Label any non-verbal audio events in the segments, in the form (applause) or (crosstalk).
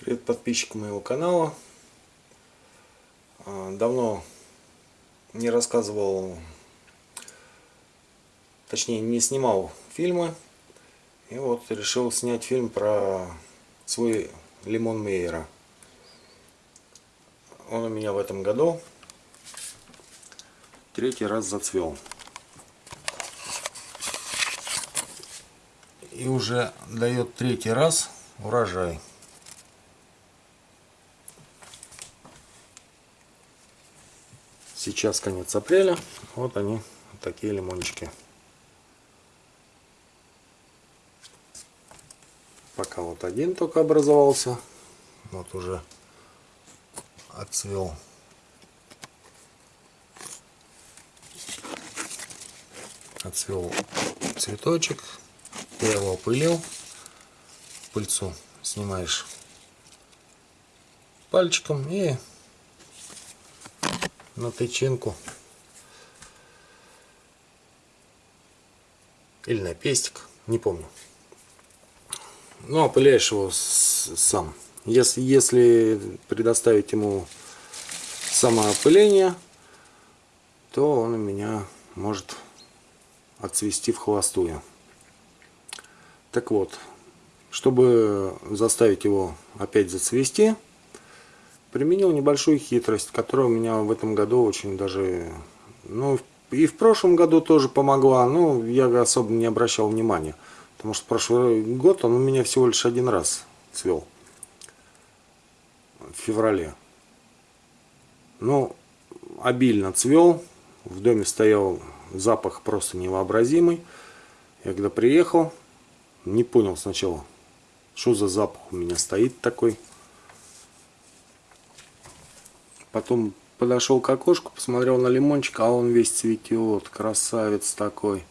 Привет подписчикам моего канала. А, давно не рассказывал, точнее не снимал фильмы. И вот решил снять фильм про свой лимон Мейера. Он у меня в этом году третий раз зацвел. И уже дает третий раз урожай. Сейчас конец апреля. Вот они, такие лимончики. Пока вот один только образовался. Вот уже отцвел. Отцвел цветочек. Я его опылил. Пыльцу снимаешь пальчиком и на тычинку или на пестик, не помню. Ну, опыляешь его сам. Если, если предоставить ему самоопыление, то он у меня может отцвести в холостую. Так вот, чтобы заставить его опять зацвести, применил небольшую хитрость, которая у меня в этом году очень даже, ну, и в прошлом году тоже помогла, но я особо не обращал внимания. Потому что прошлый год он у меня всего лишь один раз цвел. В феврале. Ну, обильно цвел. В доме стоял запах просто невообразимый. Я когда приехал, не понял сначала, что за запах у меня стоит такой. Потом подошел к окошку, посмотрел на лимончик, а он весь цветет. Красавец такой.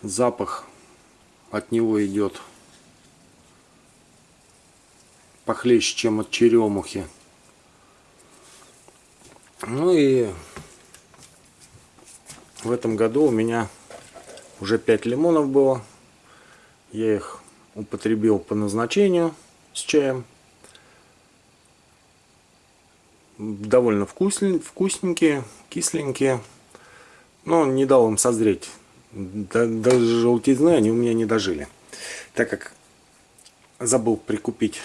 Запах от него идет похлеще, чем от черемухи. Ну и в этом году у меня уже 5 лимонов было. Я их употребил по назначению с чаем довольно вкусненькие, кисленькие. Но не дал им созреть. Даже желтизны они у меня не дожили. Так как забыл прикупить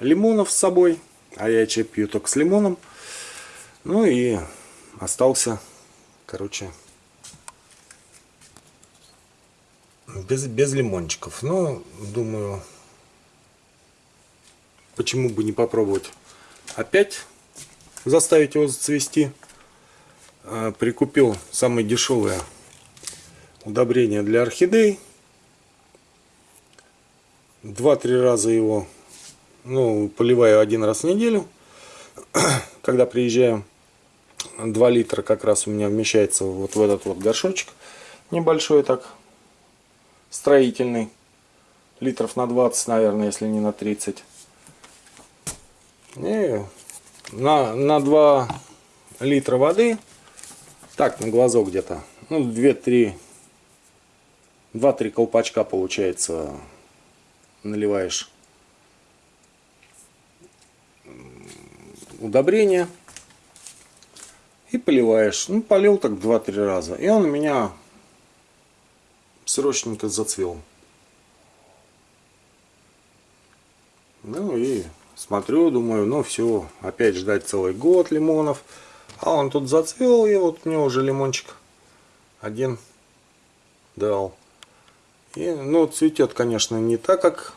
лимонов с собой. А я чай пью только с лимоном. Ну и остался, короче, без, без лимончиков. Но, думаю, почему бы не попробовать опять заставить его зацвести. А, прикупил самое дешевое удобрение для орхидей. Два-три раза его ну, поливаю один раз в неделю. (clears throat) Когда приезжаю, 2 литра как раз у меня вмещается вот в этот вот горшочек. Небольшой так, строительный. Литров на 20, наверное, если не на 30. И на, на 2 литра воды, так, на глазок где-то, ну, 2-3, 2-3 колпачка получается, наливаешь удобрение и поливаешь. Ну, полил так 2-3 раза. И он у меня срочненько зацвел. Ну и Смотрю, думаю, ну все, опять ждать целый год лимонов. А он тут зацвел, и вот мне уже лимончик один дал. И, ну, цветет, конечно, не так, как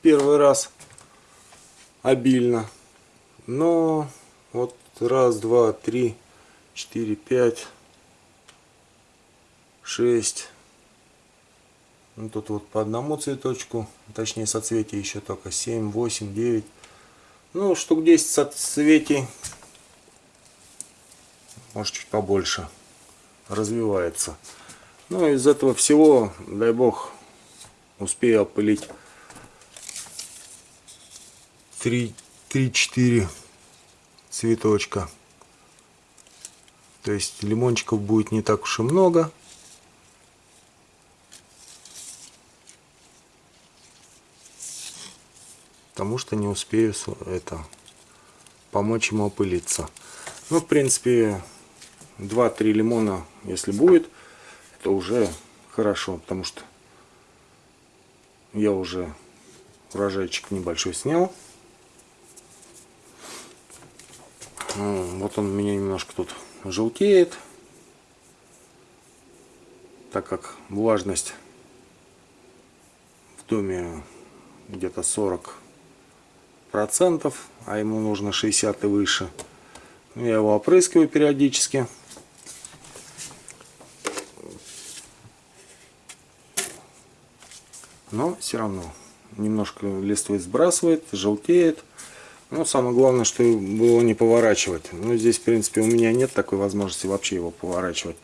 первый раз обильно. Но вот раз, два, три, четыре, пять, шесть, ну, тут вот по одному цветочку, точнее соцветия еще только 7, 8, 9. Ну, штук 10 соцветий. Может чуть побольше. Развивается. Ну, из этого всего, дай бог, успею опылить 3-4 цветочка. То есть лимончиков будет не так уж и много. Потому что не успею это помочь ему опылиться. Ну, в принципе, 2-3 лимона, если будет, это уже хорошо, потому что я уже урожайчик небольшой снял. Вот он у меня немножко тут желтеет, так как влажность в доме где-то 40 процентов, а ему нужно 60 и выше. Я его опрыскиваю периодически. Но все равно немножко листвы сбрасывает, желтеет. Но самое главное, что его не поворачивать. Но здесь, в принципе, у меня нет такой возможности вообще его поворачивать.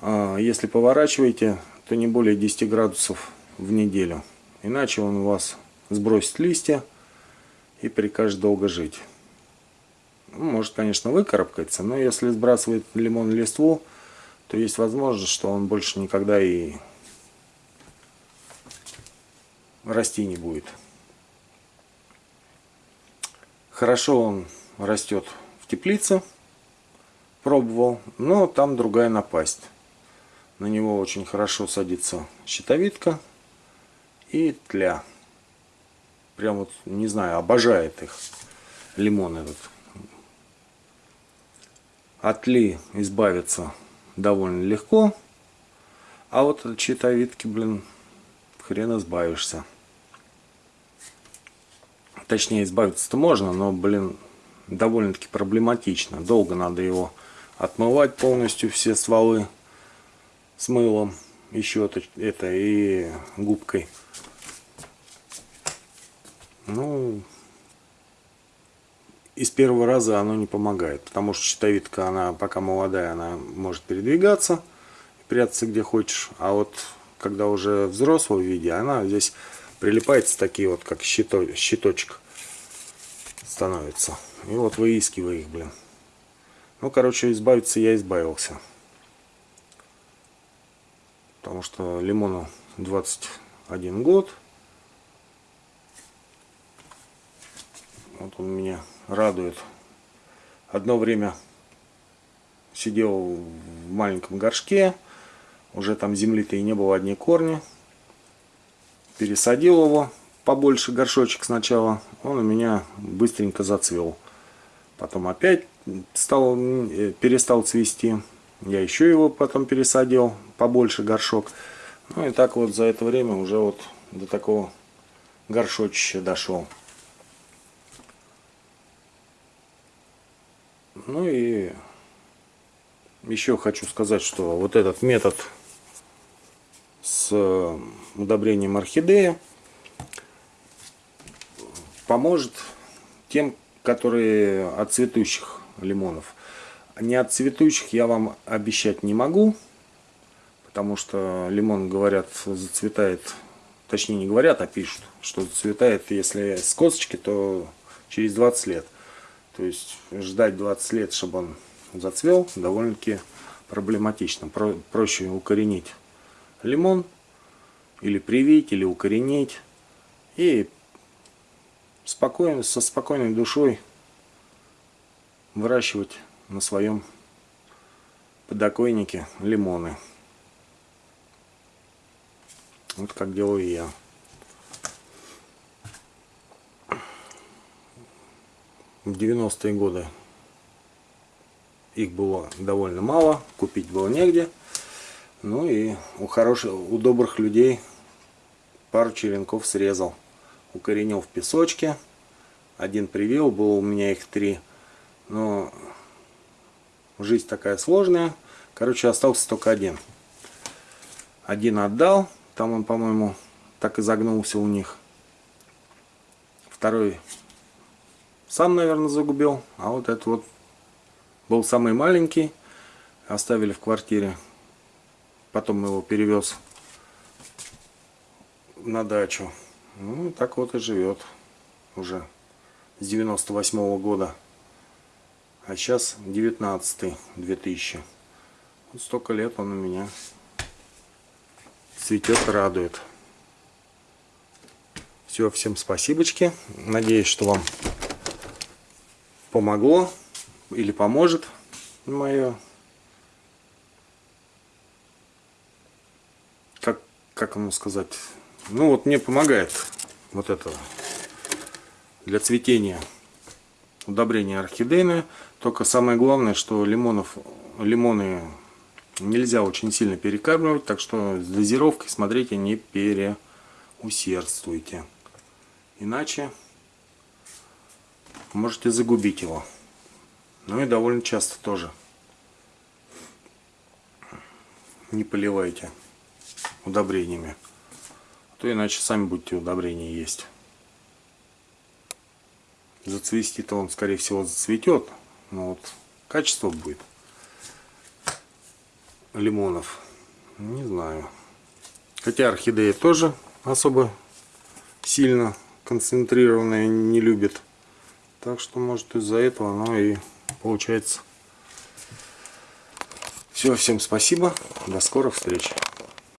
А если поворачиваете, то не более 10 градусов в неделю. Иначе он у вас сбросит листья и прикажет долго жить. Ну, может, конечно, выкарабкается, но если сбрасывает лимон листву, то есть возможность, что он больше никогда и расти не будет. Хорошо он растет в теплице, пробовал, но там другая напасть. На него очень хорошо садится щитовидка и тля. Прям вот, не знаю, обожает их лимон этот. От ли избавиться довольно легко. А вот от щитовидки, блин, хрен избавишься. Точнее, избавиться-то можно, но, блин, довольно-таки проблематично. Долго надо его отмывать полностью, все стволы с мылом, еще это, это и губкой. Ну, из первого раза оно не помогает, потому что щитовидка, она пока молодая, она может передвигаться, прятаться где хочешь, а вот когда уже взрослого виде, она здесь прилипается такие вот, как щито, щиточек становится. И вот выискиваю их, блин. Ну, короче, избавиться я избавился. Потому что лимону 21 год. Вот он меня радует. Одно время сидел в маленьком горшке. Уже там земли-то и не было, одни корни. Пересадил его побольше горшочек сначала. Он у меня быстренько зацвел. Потом опять стал, э, перестал цвести. Я еще его потом пересадил, побольше горшок. Ну и так вот за это время уже вот до такого горшочища дошел. Ну и еще хочу сказать, что вот этот метод с удобрением орхидеи поможет тем, которые от цветущих лимонов. Не от цветущих я вам обещать не могу, потому что лимон, говорят, зацветает, точнее не говорят, а пишут, что зацветает, если с косточки, то через 20 лет. То есть ждать 20 лет, чтобы он зацвел, довольно-таки проблематично. Про проще укоренить лимон, или привить, или укоренить, и спокойно, со спокойной душой выращивать на своем подоконнике лимоны. Вот как делаю я. В 90-е годы их было довольно мало, купить было негде. Ну и у хороших, у добрых людей пару черенков срезал. Укоренил в песочке. Один привил, было у меня их три. Но жизнь такая сложная. Короче, остался только один. Один отдал. Там он, по-моему, так и загнулся у них. Второй сам, наверное, загубил. А вот этот вот был самый маленький. Оставили в квартире. Потом его перевез на дачу. Ну, так вот и живет уже с 98 -го года. А сейчас 19 2000. Вот столько лет он у меня цветет, радует. Все, всем спасибочки. Надеюсь, что вам помогло или поможет мое как как ему сказать? Ну вот мне помогает вот это для цветения удобрение орхидейное. Только самое главное что лимонов лимоны нельзя очень сильно перекармливать так что с дозировкой смотрите не переусердствуйте. Иначе можете загубить его ну и довольно часто тоже не поливайте удобрениями. А то иначе сами будете удобрения есть. Зацвести-то он, скорее всего, зацветет. Но вот качество будет лимонов. Не знаю. Хотя орхидеи тоже особо сильно концентрированные не любит. Так что, может, из-за этого оно и получается. Все, всем спасибо. До скорых встреч.